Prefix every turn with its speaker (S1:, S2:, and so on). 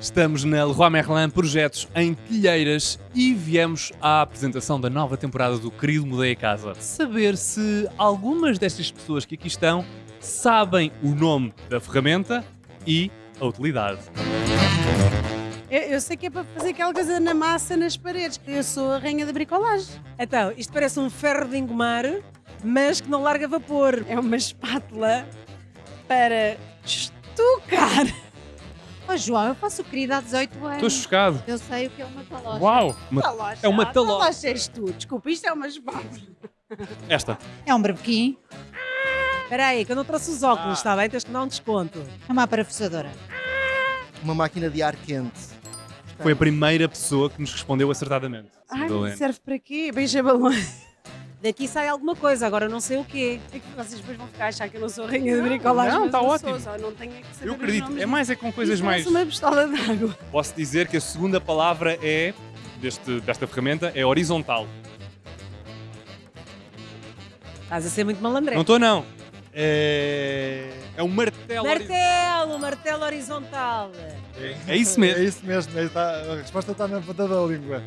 S1: Estamos na Leroy Merlin Projetos em Telheiras e viemos à apresentação da nova temporada do Querido Mudei a Casa. Saber se algumas destas pessoas que aqui estão sabem o nome da ferramenta e a utilidade.
S2: Eu, eu sei que é para fazer aquela coisa na massa nas paredes. Eu sou a rainha da bricolagem.
S3: Então, isto parece um ferro de engomar, mas que não larga vapor.
S2: É uma espátula para estucar.
S4: Oh, João, eu faço querida há 18 anos.
S1: Estou chocado.
S4: Eu sei o que é uma talocha.
S1: Uau! Uma-
S2: Talocha.
S1: é uma
S2: Ah,
S1: talocha.
S2: Talocha és tu. Desculpa, isto é uma espátula.
S1: Esta.
S4: É um barbequim,
S3: Espera aí, que eu não trouxe os óculos,
S1: Ah.
S3: está bem? Tens que dar um desconto.
S4: é uma parafusadora.
S5: uma máquina de ar quente.
S1: Foi a primeira pessoa que nos respondeu acertadamente.
S2: Ai, serve para quê? Beija balões.
S3: Daqui sai alguma coisa, agora não sei o quê.
S2: É que vocês depois vão ficar a achar que eu não sou a rainha da bricolagem.
S1: não, tá
S2: eu
S1: ótimo.
S2: Sou, só não tenho é que saber
S1: Eu acredito. É mais é com coisas mais.
S2: uma pistola de água.
S1: Posso dizer que a segunda palavra é deste, desta ferramenta é horizontal.
S3: Estás a ser muito malandré.
S1: Não estou não. É, é um martelo. horizontal.
S3: Martelo, martelo horizontal.
S1: É isso mesmo.
S6: É isso mesmo, é- tá- a resposta está na ponta da língua.